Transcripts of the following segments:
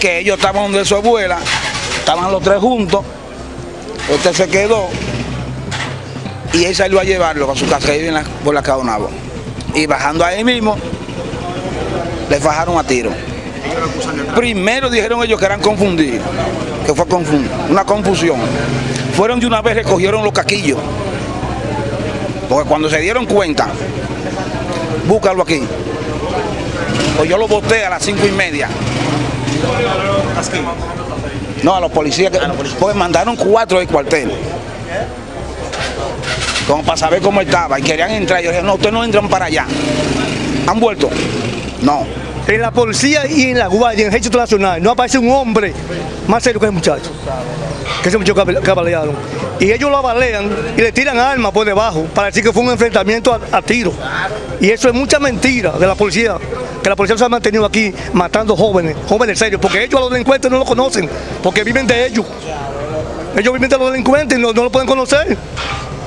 que ellos estaban donde su abuela, estaban los tres juntos, este se quedó y él salió a llevarlo a su casa, en la, por la Caonabo. Y bajando ahí mismo, le fajaron a tiro. Primero dijeron ellos que eran confundidos, que fue una confusión. Fueron de una vez, recogieron los caquillos. Porque cuando se dieron cuenta, búscalo aquí. Pues yo lo boté a las cinco y media. No, a los policías, que, pues mandaron cuatro del cuartel. Como para saber cómo estaba. Y querían entrar. Yo dije, no, ustedes no entran para allá. ¿Han vuelto? No. En la policía y en la guardia, en el ejército nacional, no aparece un hombre más serio que ese muchacho. Que ese muchacho que que balearon. Y ellos lo abalean y le tiran armas por debajo para decir que fue un enfrentamiento a, a tiro. Y eso es mucha mentira de la policía. Que la policía se ha mantenido aquí matando jóvenes, jóvenes serios, porque ellos a los delincuentes no lo conocen, porque viven de ellos. Ellos viven de los delincuentes y no, no lo pueden conocer.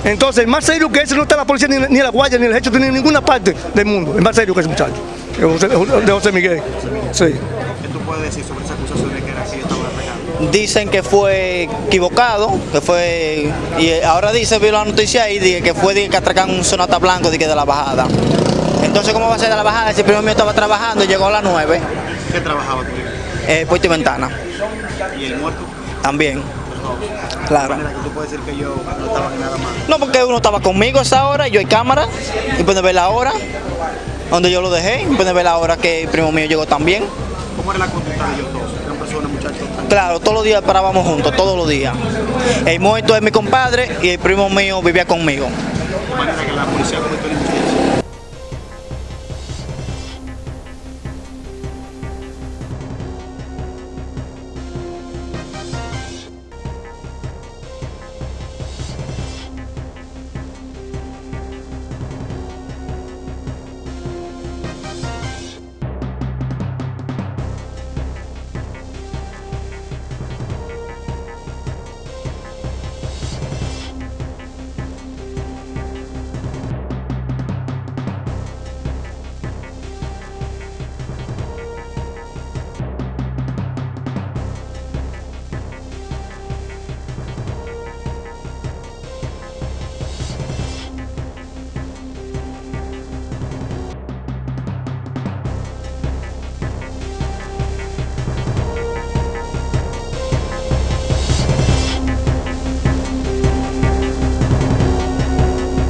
Entonces, más serio que ese no está la policía, ni, ni la guardia, ni el ejército, ni en ninguna parte del mundo. Es más serio que ese muchacho. De José, Miguel. Sí. ¿Qué tú puedes decir sobre esa acusación de que era así estaba? Dicen que fue equivocado, que fue. Y ahora dice, vi la noticia ahí, dije que fue dije, que atracan un sonata blanco dije, de la bajada. Entonces, ¿cómo va a ser de la bajada? Si el primo mío estaba trabajando y llegó a las 9, ¿Qué trabajaba tú? eh, y ventana. ¿Y el muerto? También. Claro. que tú puedes decir que yo no estaba nada más. No, porque uno estaba conmigo a esa hora, yo hay cámara, y pueden ver la hora, donde yo lo dejé, y pueden ver la hora que el primo mío llegó también. ¿Cómo era la conducta de ellos personas, muchachos? Claro, todos los días parábamos juntos, todos los días. El muerto es mi compadre y el primo mío vivía conmigo. De manera que la policía cometió la investigación.